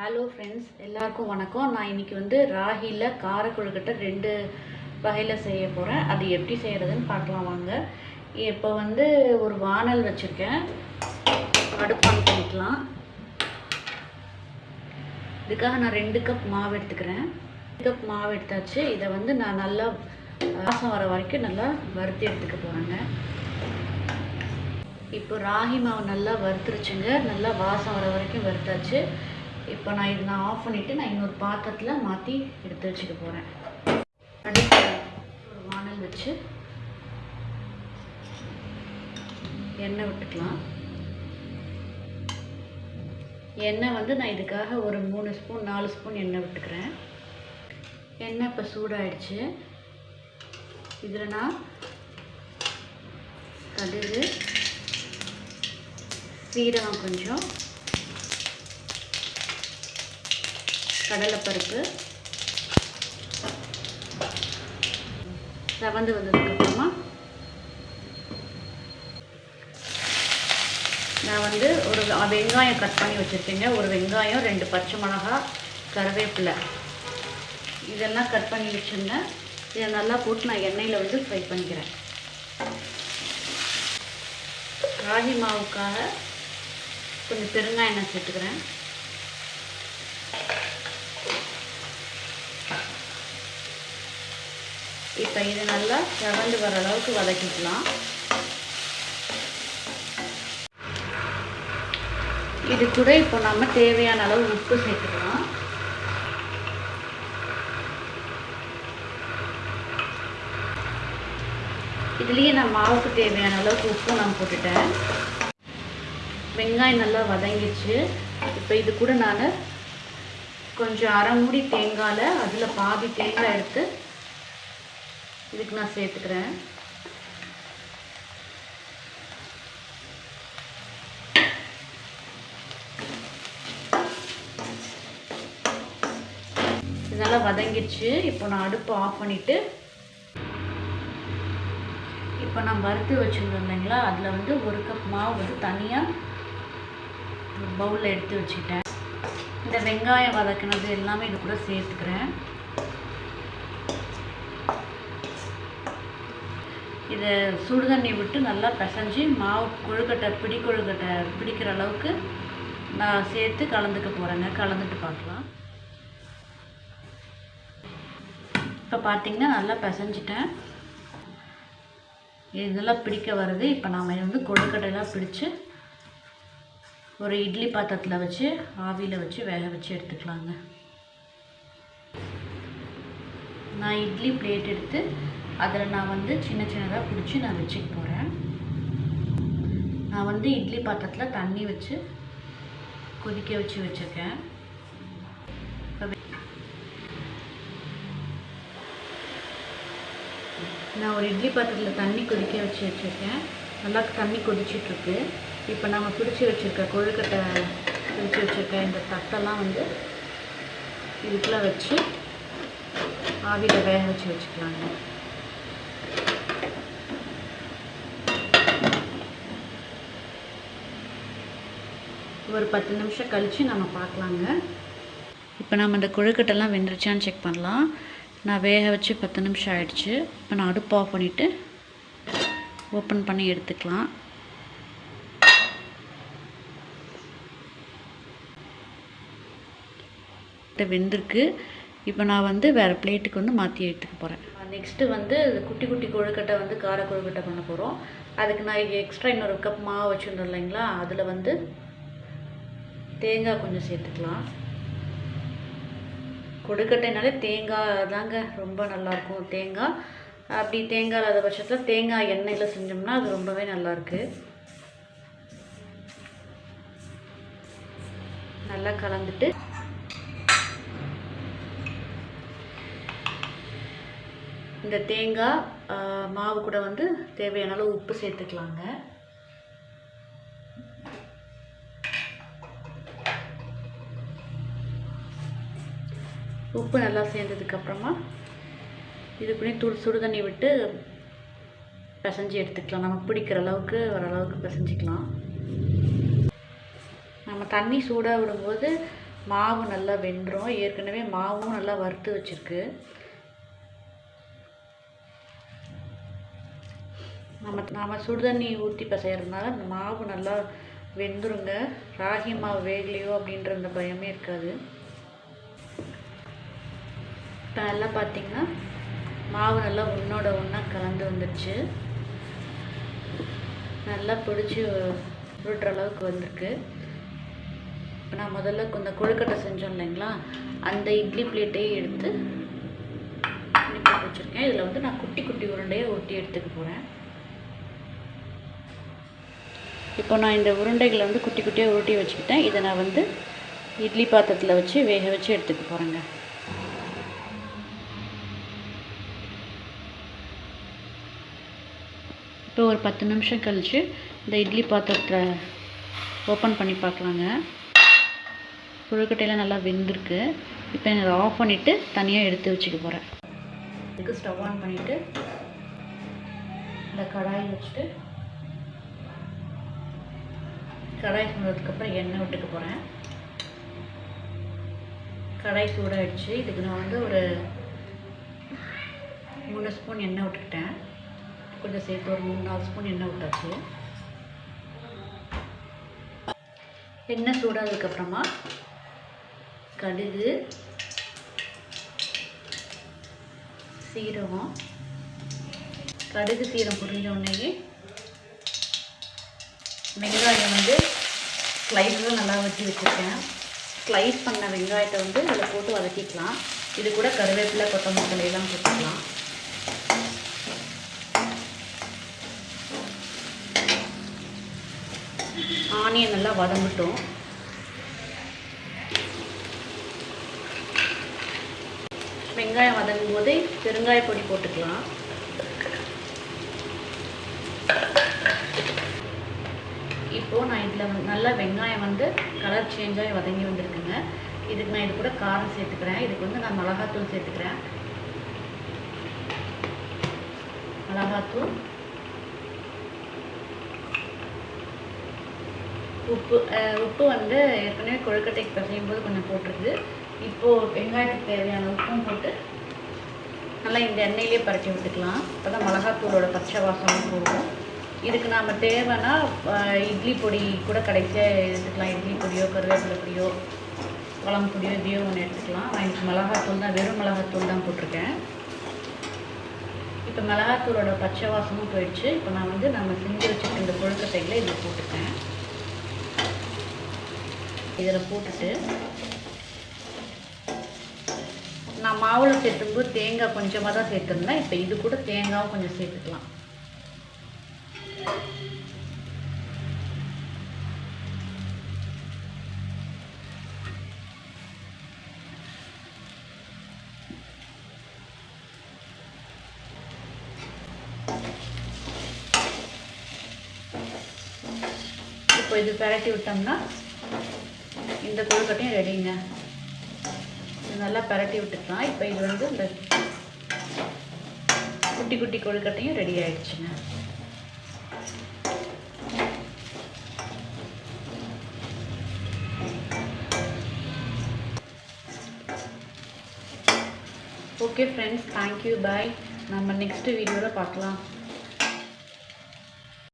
Hello friends எல்லாருக்கும் வணக்கம். நான் இன்றைக்கி வந்து ராகியில் கார கொழுக்கட்டை ரெண்டு வகையில் செய்ய போகிறேன் அது எப்படி செய்கிறதுன்னு பார்க்கலாம் வாங்க. இப்போ வந்து ஒரு வானல் வச்சுருக்கேன். அடுப்பான் பண்ணிக்கலாம். இதுக்காக நான் ரெண்டு கப் மாவு எடுத்துக்கிறேன். ரெண்டு கப் மாவு எடுத்தாச்சு. இதை வந்து நான் நல்லா வாசம் வர வரைக்கும் நல்லா வறுத்து எடுத்துக்க போகிறேங்க இப்போ ராகி மாவு நல்லா வறுத்துருச்சுங்க. நல்லா வாசம் வர வரைக்கும் வறுத்தாச்சு. இப்போ நான் இதை நான் ஆஃப் பண்ணிவிட்டு நான் இன்னொரு பாத்திரத்தில் மாற்றி எடுத்து வச்சுக்க போகிறேன் அடுத்து ஒரு வானல் வச்சு எண்ணெய் விட்டுக்கலாம். எண்ணெய் வந்து நான் இதுக்காக ஒரு மூணு ஸ்பூன் நாலு ஸ்பூன் எண்ணெய் விட்டுக்கிறேன். எண்ணெய் இப்போ சூடாயிடுச்சு. இதில் நான் கடுகு சீரகம் கொஞ்சம் கடலைப்பருப்பு. செவந்து வந்ததுக்கப்புறமா நான் வந்து ஒரு வெங்காயம் கட் பண்ணி வச்சுருக்கேங்க. ஒரு வெங்காயம் ரெண்டு பச்சை மிளகா கருவேப்பிலை. இதெல்லாம் கட் பண்ணி வச்சுருந்தேன் இதை நல்லா போட்டு நான் எண்ணெயில் வந்து ஃப்ரை பண்ணிக்கிறேன். ராகி மாவுக்காக கொஞ்சம் பெருங்காய எண்ணெய் சேர்த்துக்கிறேன். இப்போ இது நல்லா செவந்து வர அளவுக்கு வதக்கிக்கலாம். இது கூட இப்போ நம்ம தேவையான அளவு உப்பு சேர்த்துக்கலாம். இதுலேயே நான் மாவுக்கு தேவையான அளவுக்கு உப்பும் நான் போட்டுட்டேன். வெங்காயம் நல்லா வதங்கிச்சு இப்போ இது கூட நான் கொஞ்சம் அரை மூடி தேங்காயில் அதில் பாதி தேங்காய் எடுத்து இதுக்கு நான் சேர்த்துக்கிறேன். இதெல்லாம் நல்லா வதங்கிடுச்சு. இப்போ நான் அடுப்பு ஆஃப் பண்ணிவிட்டு இப்போ நான் வறுத்து வச்சுருந்தோம் இல்லைங்களா? அதில் வந்து ஒரு கப் மாவு வந்து தனியாக பவுலில் எடுத்து வச்சுட்டேன் இந்த வெங்காயம் வதக்கினது எல்லாமே இது கூட சேர்த்துக்கிறேன். இதை சுடுதண்ணி விட்டு நல்லா பிசைஞ்சு மாவு கொழுக்கட்டை பிடி கொழுக்கட்டை பிடிக்கிற அளவுக்கு நான் சேர்த்து கலந்துக்க போகிறேங்க கலந்துட்டு பார்க்கலாம். இப்போ பார்த்திங்கன்னா நல்லா பிசைஞ்சிட்டேன். இதெல்லாம் பிடிக்க வருது. இப்போ நாம் வந்து கொழுக்கட்டையெல்லாம் பிடிச்சி ஒரு இட்லி பாத்திரத்தில் வச்சு ஆவியில் வச்சு வேக வச்சு எடுத்துக்கலாங்க. நான் இட்லி பிளேட் எடுத்து அதில் நான் வந்து சின்ன சின்னதாக பிடிச்சி நான் வச்சுக்க போகிறேன். நான் வந்து இட்லி பாத்திரத்தில் தண்ணி வச்சு கொதிக்க வச்சு வச்சுருக்கேன். நான் ஒரு இட்லி பாத்திரத்தில் தண்ணி கொதிக்க வச்சு வச்சுருக்கேன். நல்லா தண்ணி கொதிச்சிட்ருக்கு. இப்போ நம்ம பிடிச்சி வச்சுருக்க கொழுக்கட்டை பிடிச்சி வச்சுருக்க இந்த தட்டெல்லாம் வந்து இதுக்குள்ளே வச்சு ஆவியில் வேக வச்சு வச்சுக்கலாங்க. ஒரு பத்து நிமிஷம் கழித்து நம்ம பார்க்கலாங்க. இப்போ நம்ம இந்த கொழுக்கட்டைலாம் வெந்துருச்சான்னு செக் பண்ணலாம். நான் வேக வச்சு பத்து நிமிஷம் ஆயிடுச்சு. இப்போ நான் அடுப்பு ஆஃப் பண்ணிவிட்டு ஓப்பன் பண்ணி எடுத்துக்கலாம். வெந்திருக்கு. இப்போ நான் வந்து வேறு பிளேட்டுக்கு வந்து மாற்றி எடுத்துக்க போகிறேன் நெக்ஸ்ட்டு வந்து குட்டி குட்டி கொழுக்கட்டை வந்து கார கொழுக்கட்டை பண்ண போகிறோம் அதுக்கு நான் எக்ஸ்ட்ரா இன்னொரு கப் மாவு வச்சுருந்தோம் இல்லைங்களா? அதில் வந்து தேங்காய் கொஞ்சம் சேர்த்துக்கலாம். கொடுக்கட்டைனாலே தேங்காய் தாங்க ரொம்ப நல்லாயிருக்கும் தேங்காய் அப்படி தேங்காய் இல்லாத பட்சத்தில் தேங்காய் எண்ணெயில் செஞ்சோம்னா அது ரொம்பவே நல்லாயிருக்கு நல்லா கலந்துட்டு இந்த தேங்காய் மாவு கூட வந்து தேவையான அளவு உப்பு சேர்த்துக்கலாங்க. உப்பு நல்லா சேர்ந்ததுக்கப்புறமா இது பண்ணி துடு சுடு தண்ணி விட்டு பிசைஞ்சு எடுத்துக்கலாம். நமக்கு பிடிக்கிற அளவுக்கு ஓரளவுக்கு பிசைஞ்சிக்கலாம். நம்ம தண்ணி சூடாக விடும்போது மாவு நல்லா வெந்துடும் ஏற்கனவே மாவும் நல்லா வறுத்து வச்சுருக்கு. நம்ம நாம் சுடுதண்ணி ஊற்றி பிசையறதுனால அந்த மாவு நல்லா வெந்துருங்க. ராகி மாவு வேகலையோ அப்படின்ற அந்த பயமே இருக்காது. நல்லா பார்த்தீங்கன்னா மாவு நல்லா ஒன்றோட ஒன்றா கலந்து வந்துடுச்சு நல்லா பிடிச்சி உருட்டுற அளவுக்கு வந்திருக்கு. இப்போ நான் முதல்ல இந்த கொழுக்கட்டை செஞ்சோம் இல்லைங்களா? அந்த இட்லி பிளேட்டையே எடுத்து இப்படி போட்டு வச்சுருக்கேன். இதில் வந்து நான் குட்டி குட்டி உருண்டையை ஒட்டி எடுத்துக்க போகிறேன் இப்போ நான் இந்த உருண்டைகளை வந்து குட்டி குட்டியாக உருட்டி வச்சுக்கிட்டேன். இதை நான் வந்து இட்லி பாத்திரத்தில் வச்சு வேக வச்சு எடுத்துக்க போகிறேங்க இப்போ ஒரு பத்து நிமிஷம் கழித்து இந்த இட்லி பாத்திரத்தை ஓப்பன் பண்ணி பார்க்கலாங்க. கொழுக்கட்டையெல்லாம் நல்லா வெந்திருக்கு. இப்போ இதை ஆஃப் பண்ணிவிட்டு தனியாக எடுத்து வச்சுக்க போகிறேன் இதுக்கு ஸ்டவ் ஆன் பண்ணிவிட்டு இந்த கடாயை வச்சுட்டு கடாய் சூடுறதுக்கப்புறம் எண்ணெய் விட்டுக்க போகிறேன் கடாய் சூடாகிடுச்சு இதுக்கு நான் வந்து ஒரு மூணு ஸ்பூன் எண்ணெய் விட்டுக்கிட்டேன் கொஞ்சம் சேர்த்து ஒரு மூணு நாலு ஸ்பூன் எண்ணெய் விட்டாச்சு. எண்ணெய் சூடானதுக்கப்புறமா கடுகு சீரகம் கடுகு சீரம் புரிஞ்ச உடனேயே வெங்காயம் வந்து ஸ்லைஸும் நல்லா வச்சு வச்சுருக்கேன். ஸ்லைஸ் பண்ண வெங்காயத்தை வந்து அதில் போட்டு வதக்கிக்கலாம். இது கூட கருவேப்பிலை கொத்தமல்லி எல்லாம் போட்டுக்கலாம். ஆனியன் நல்லா வதங்கட்டும். வெங்காயம் வதங்கும் போதே பெருங்காய பொடி போட்டுக்கலாம். இப்போது நான் இதில் நல்லா வெங்காயம் வந்து கலர் சேஞ்சாகி வதங்கி வந்திருக்குங்க. இதுக்கு நான் இது கூட காரம் சேர்த்துக்கிறேன். இதுக்கு வந்து நான் மிளகாத்தூள் சேர்த்துக்கிறேன். மிளகாத்தூள். உப்பு உப்பு வந்து ஏற்கனவே கொழுக்கட்டைக்கு பிசையும் போது கொஞ்சம் போட்டிருக்கு. இப்போது வெங்காயத்துக்கு தேவையான உப்பும் போட்டு நல்லா இந்த எண்ணெயிலே பரட்டி விட்டுக்கலாம். அப்போ தான் மிளகாத்தூளோட பச்சை வாசமும் போகும். இதுக்கு நாம் தேவைன்னா இட்லி பொடி கூட கடைசியாக எடுத்துக்கலாம். இட்லி பொடியோ கருவேப்பிலை பொடியோ குழம்பு பொடியோ இதையோ ஒன்று எடுத்துக்கலாம். நான் இன்னைக்கு மிளகாத்தூள் தான் வெறும் மிளகாத்தூள் தான் போட்டிருக்கேன். இப்போ மிளகாத்தூளோட பச்சை வாசமும் போயிடுச்சு. இப்போ நான் வந்து நம்ம செஞ்சு வச்சுருக்க இந்த கொழுக்கட்டையில் இதில் போட்டுருக்கேன் இதில் போட்டுட்டு நான் மாவில் சேர்த்தும்போது தேங்காய் கொஞ்சமாக தான் சேர்த்துருந்தேன். இப்போ இது கூட தேங்காவும் கொஞ்சம் சேர்த்துக்கலாம். இப்போ இது பரட்டி விட்டோம்னா இந்த கொழுக்கட்டையும் ரெடிங்க. இது நல்லா பிரட்டி விட்டுக்கலாம். இப்போ இது வந்து இந்த குட்டி குட்டி கொழுக்கட்டையும் ரெடி ஆயிடுச்சுங்க. Okay friends thank you bye நம்ம நெக்ஸ்ட் வீடியோவில் பார்க்கலாம்.